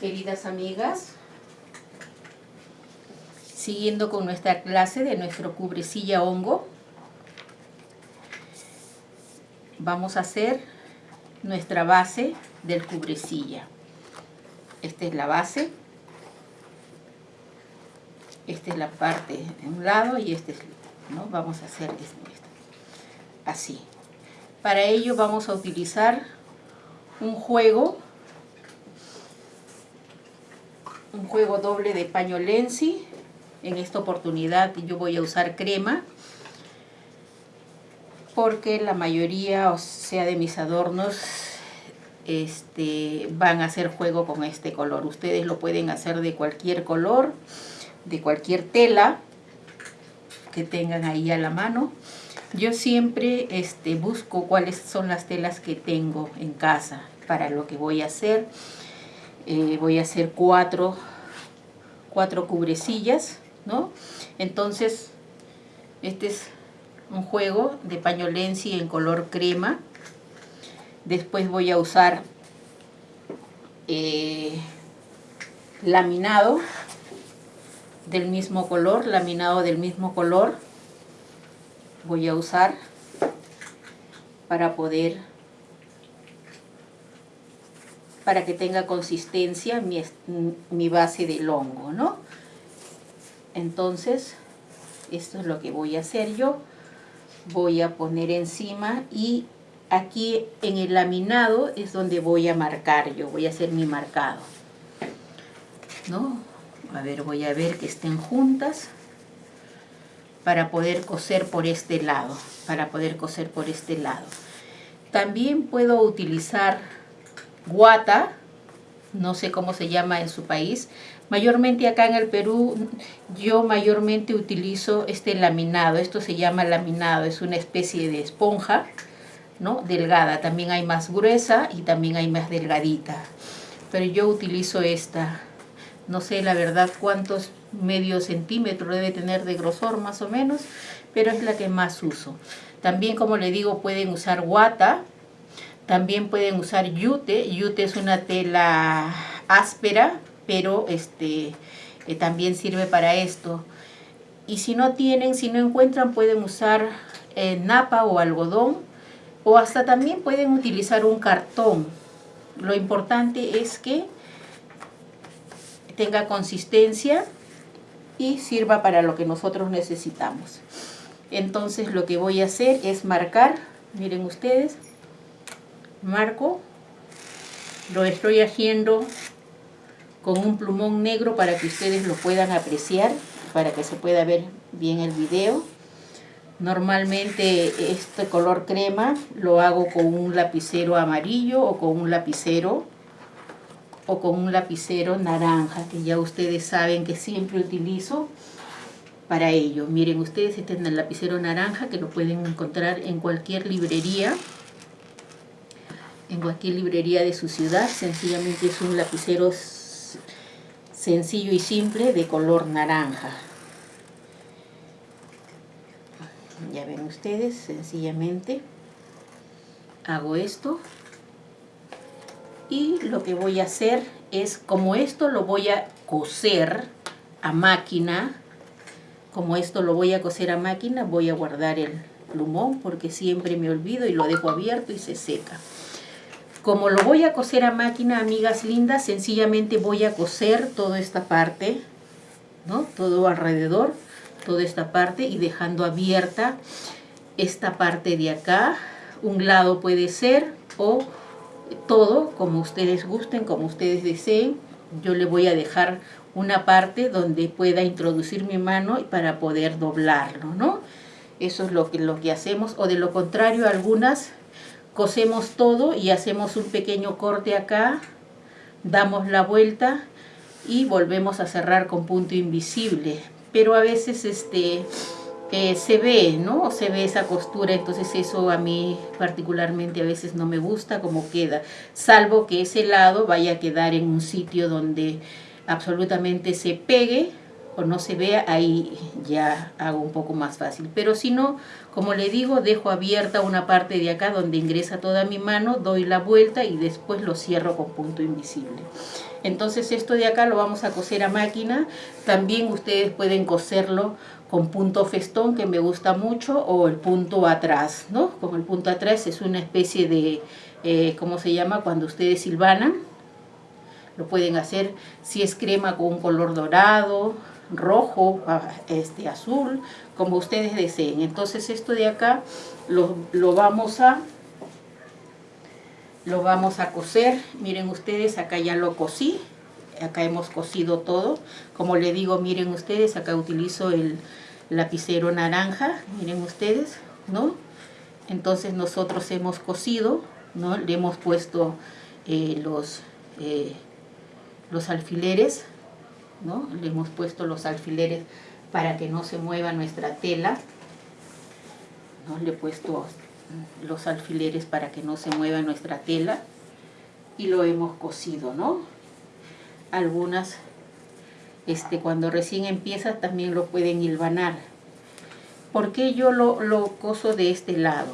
queridas amigas, siguiendo con nuestra clase de nuestro cubrecilla hongo, vamos a hacer nuestra base del cubrecilla. Esta es la base, esta es la parte de un lado y este es, ¿no? Vamos a hacer esto, así. Para ello vamos a utilizar un juego un juego doble de paño Lenzi. En esta oportunidad yo voy a usar crema porque la mayoría, o sea, de mis adornos este, van a hacer juego con este color. Ustedes lo pueden hacer de cualquier color, de cualquier tela que tengan ahí a la mano. Yo siempre este, busco cuáles son las telas que tengo en casa para lo que voy a hacer. Eh, voy a hacer cuatro, cuatro cubrecillas, ¿no? Entonces, este es un juego de pañolensi en color crema. Después voy a usar eh, laminado del mismo color, laminado del mismo color. Voy a usar para poder para que tenga consistencia mi, mi base del hongo, ¿no? Entonces, esto es lo que voy a hacer yo. Voy a poner encima y aquí en el laminado es donde voy a marcar yo, voy a hacer mi marcado. ¿No? A ver, voy a ver que estén juntas para poder coser por este lado, para poder coser por este lado. También puedo utilizar guata, no sé cómo se llama en su país. Mayormente acá en el Perú yo mayormente utilizo este laminado, esto se llama laminado, es una especie de esponja, ¿no? Delgada, también hay más gruesa y también hay más delgadita. Pero yo utilizo esta, no sé la verdad cuántos medio centímetro debe tener de grosor más o menos, pero es la que más uso. También como le digo pueden usar guata, también pueden usar yute. Yute es una tela áspera, pero este, eh, también sirve para esto. Y si no tienen, si no encuentran, pueden usar eh, napa o algodón. O hasta también pueden utilizar un cartón. Lo importante es que tenga consistencia y sirva para lo que nosotros necesitamos. Entonces lo que voy a hacer es marcar, miren ustedes, marco lo estoy haciendo con un plumón negro para que ustedes lo puedan apreciar para que se pueda ver bien el video. Normalmente este color crema lo hago con un lapicero amarillo o con un lapicero o con un lapicero naranja que ya ustedes saben que siempre utilizo para ello. Miren ustedes este es el lapicero naranja que lo pueden encontrar en cualquier librería en cualquier librería de su ciudad. Sencillamente es un lapicero sencillo y simple de color naranja. Ya ven ustedes, sencillamente hago esto. Y lo que voy a hacer es, como esto lo voy a coser a máquina, como esto lo voy a coser a máquina, voy a guardar el plumón porque siempre me olvido y lo dejo abierto y se seca. Como lo voy a coser a máquina, amigas lindas, sencillamente voy a coser toda esta parte, ¿no? Todo alrededor, toda esta parte y dejando abierta esta parte de acá. Un lado puede ser o todo, como ustedes gusten, como ustedes deseen. Yo le voy a dejar una parte donde pueda introducir mi mano para poder doblarlo, ¿no? Eso es lo que, lo que hacemos, o de lo contrario, algunas cosemos todo y hacemos un pequeño corte acá, damos la vuelta y volvemos a cerrar con punto invisible. Pero a veces este eh, se ve, ¿no? Se ve esa costura, entonces eso a mí particularmente a veces no me gusta como queda, salvo que ese lado vaya a quedar en un sitio donde absolutamente se pegue no se vea, ahí ya hago un poco más fácil. Pero si no, como le digo, dejo abierta una parte de acá donde ingresa toda mi mano, doy la vuelta y después lo cierro con punto invisible. Entonces esto de acá lo vamos a coser a máquina. También ustedes pueden coserlo con punto festón, que me gusta mucho, o el punto atrás, ¿no? Con el punto atrás es una especie de, eh, ¿cómo se llama? Cuando ustedes silvanan. Lo pueden hacer si es crema con un color dorado, rojo, este, azul, como ustedes deseen. Entonces esto de acá lo, lo vamos a lo vamos a coser. Miren ustedes, acá ya lo cosí. Acá hemos cosido todo. Como le digo, miren ustedes, acá utilizo el lapicero naranja. Miren ustedes, ¿no? Entonces nosotros hemos cosido, ¿no? Le hemos puesto eh, los, eh, los alfileres, ¿no? Le hemos puesto los alfileres para que no se mueva nuestra tela. ¿no? Le he puesto los alfileres para que no se mueva nuestra tela y lo hemos cosido, ¿no? Algunas, este, cuando recién empieza también lo pueden hilvanar. ¿Por qué yo lo, lo coso de este lado?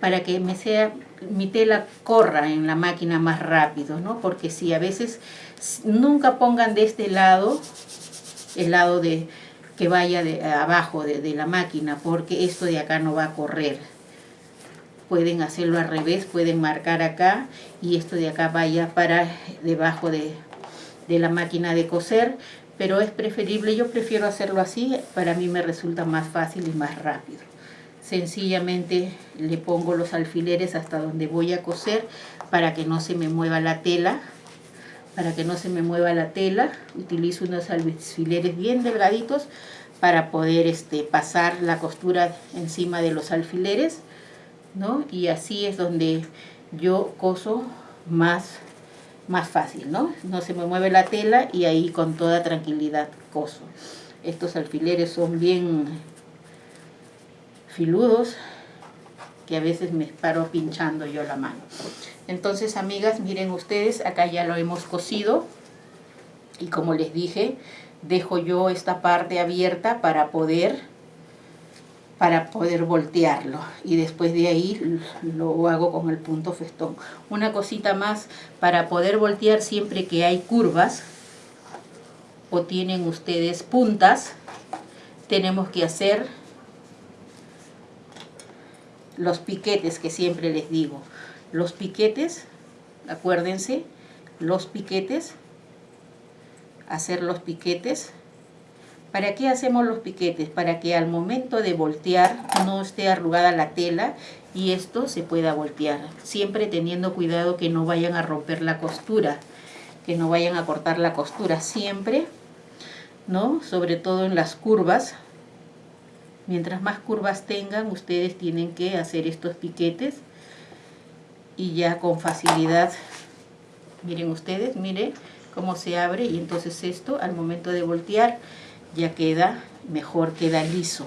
Para que me sea, mi tela corra en la máquina más rápido, ¿no? Porque si a veces nunca pongan de este lado, el lado de que vaya de abajo de, de la máquina, porque esto de acá no va a correr pueden hacerlo al revés, pueden marcar acá y esto de acá vaya para debajo de, la máquina de coser, pero es preferible, yo prefiero hacerlo así, para mí me resulta más fácil y más rápido. Sencillamente le pongo los alfileres hasta donde voy a coser para que no se me mueva la tela, para que no se me mueva la tela, utilizo unos alfileres bien delgaditos para poder este, pasar la costura encima de los alfileres ¿no? Y así es donde yo coso más, más fácil, ¿no? No se me mueve la tela y ahí con toda tranquilidad coso. Estos alfileres son bien filudos que a veces me paro pinchando yo la mano. Entonces, amigas, miren ustedes, acá ya lo hemos cosido y como les dije, dejo yo esta parte abierta para poder para poder voltearlo y después de ahí lo hago con el punto festón. Una cosita más, para poder voltear siempre que hay curvas o tienen ustedes puntas, tenemos que hacer los piquetes que siempre les digo. Los piquetes, acuérdense, los piquetes, hacer los piquetes ¿Para qué hacemos los piquetes? Para que al momento de voltear no esté arrugada la tela y esto se pueda voltear. Siempre teniendo cuidado que no vayan a romper la costura, que no vayan a cortar la costura. Siempre, ¿no? Sobre todo en las curvas. Mientras más curvas tengan, ustedes tienen que hacer estos piquetes y ya con facilidad, miren ustedes, miren cómo se abre y entonces esto al momento de voltear ya queda mejor, queda liso.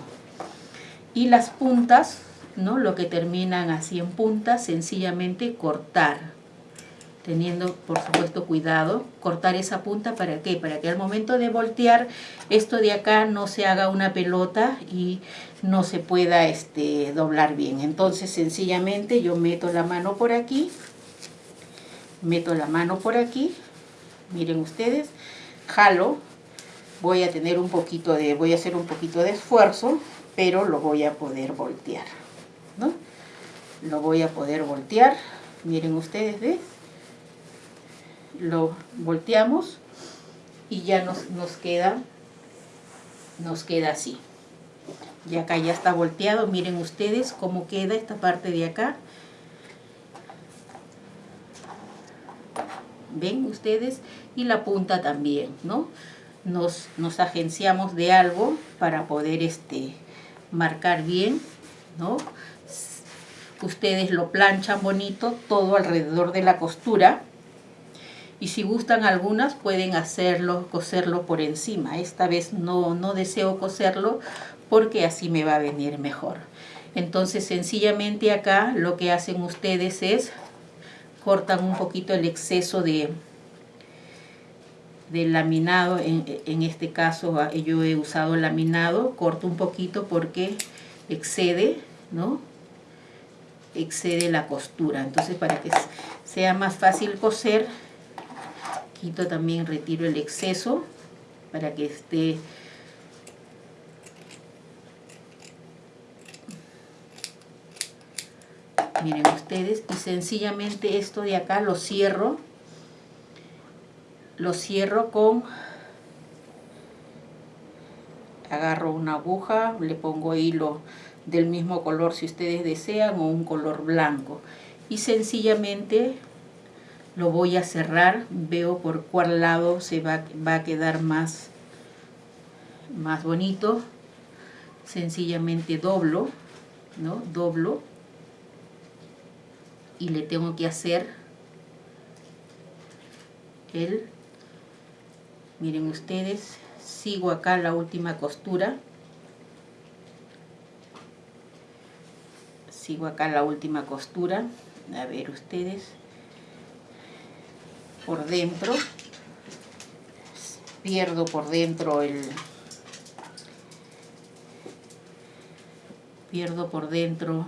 Y las puntas, ¿no? Lo que terminan así en puntas, sencillamente cortar. Teniendo, por supuesto, cuidado, cortar esa punta, ¿para qué? Para que al momento de voltear, esto de acá no se haga una pelota y no se pueda este, doblar bien. Entonces, sencillamente, yo meto la mano por aquí, meto la mano por aquí, miren ustedes, jalo, voy a tener un poquito de, voy a hacer un poquito de esfuerzo, pero lo voy a poder voltear, ¿no? Lo voy a poder voltear, miren ustedes, ¿ves? Lo volteamos y ya nos, nos queda, nos queda así. Y acá ya está volteado, miren ustedes cómo queda esta parte de acá. ¿Ven ustedes? Y la punta también, ¿no? nos, nos agenciamos de algo para poder este, marcar bien, ¿no? Ustedes lo planchan bonito todo alrededor de la costura y si gustan algunas pueden hacerlo, coserlo por encima. Esta vez no, no deseo coserlo porque así me va a venir mejor. Entonces sencillamente acá lo que hacen ustedes es cortan un poquito el exceso de, del laminado, en, en, este caso ah, yo he usado laminado, corto un poquito porque excede, ¿no? Excede la costura, entonces para que sea más fácil coser, también, retiro el exceso para que esté miren ustedes y sencillamente esto de acá lo cierro lo cierro con agarro una aguja le pongo hilo del mismo color si ustedes desean o un color blanco y sencillamente lo voy a cerrar veo por cuál lado se va, va a quedar más más bonito. Sencillamente doblo no doblo. Y le tengo que hacer el miren ustedes sigo acá la última costura. Sigo acá la última costura. A ver ustedes por dentro. Pierdo por dentro el pierdo por dentro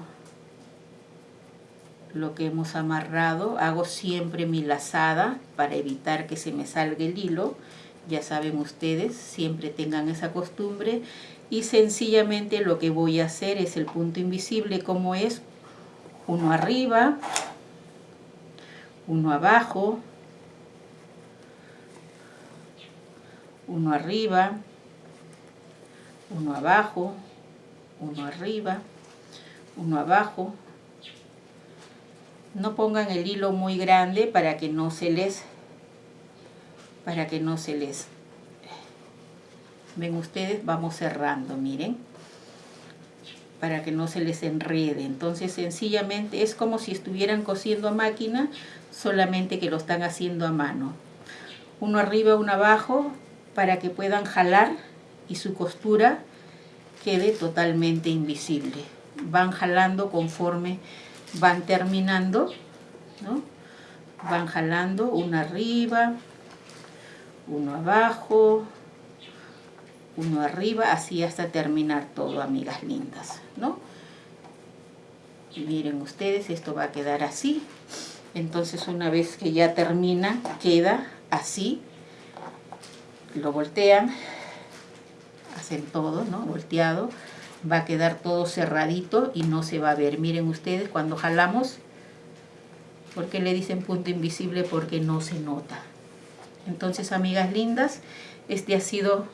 lo que hemos amarrado. Hago siempre mi lazada para evitar que se me salga el hilo. Ya saben ustedes siempre tengan esa costumbre. Y sencillamente lo que voy a hacer es el punto invisible como es uno arriba uno abajo uno arriba uno abajo uno arriba uno abajo. No pongan el hilo muy grande para que no se les para que no se les ven ustedes vamos cerrando miren para que no se les enrede. Entonces sencillamente es como si estuvieran cosiendo a máquina solamente que lo están haciendo a mano. Uno arriba uno abajo para que puedan jalar y su costura quede totalmente invisible van jalando conforme van terminando, ¿no? Van jalando uno arriba, uno abajo, uno arriba, así hasta terminar todo, amigas lindas, ¿no? Miren ustedes, esto va a quedar así. Entonces una vez que ya termina, queda así. Lo voltean, hacen todo, ¿no? Volteado va a quedar todo cerradito y no se va a ver. Miren ustedes cuando jalamos, ¿por qué le dicen punto invisible? Porque no se nota. Entonces, amigas lindas, este ha sido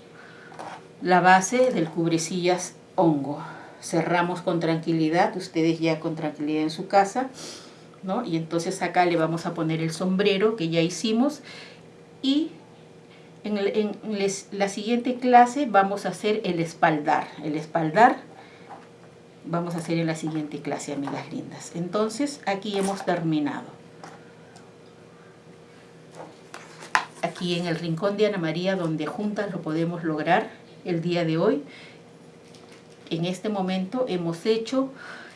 la base del cubrecillas hongo. Cerramos con tranquilidad, ustedes ya con tranquilidad en su casa, ¿no? Y entonces acá le vamos a poner el sombrero que ya hicimos y en, la siguiente clase vamos a hacer el espaldar. El espaldar vamos a hacer en la siguiente clase, amigas lindas. Entonces, aquí hemos terminado. Aquí en el rincón de Ana María, donde juntas lo podemos lograr el día de hoy. En este momento hemos hecho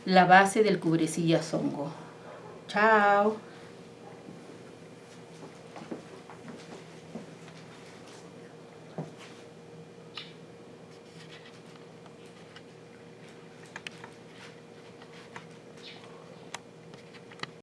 la base del cubrecilla zongo. Chao.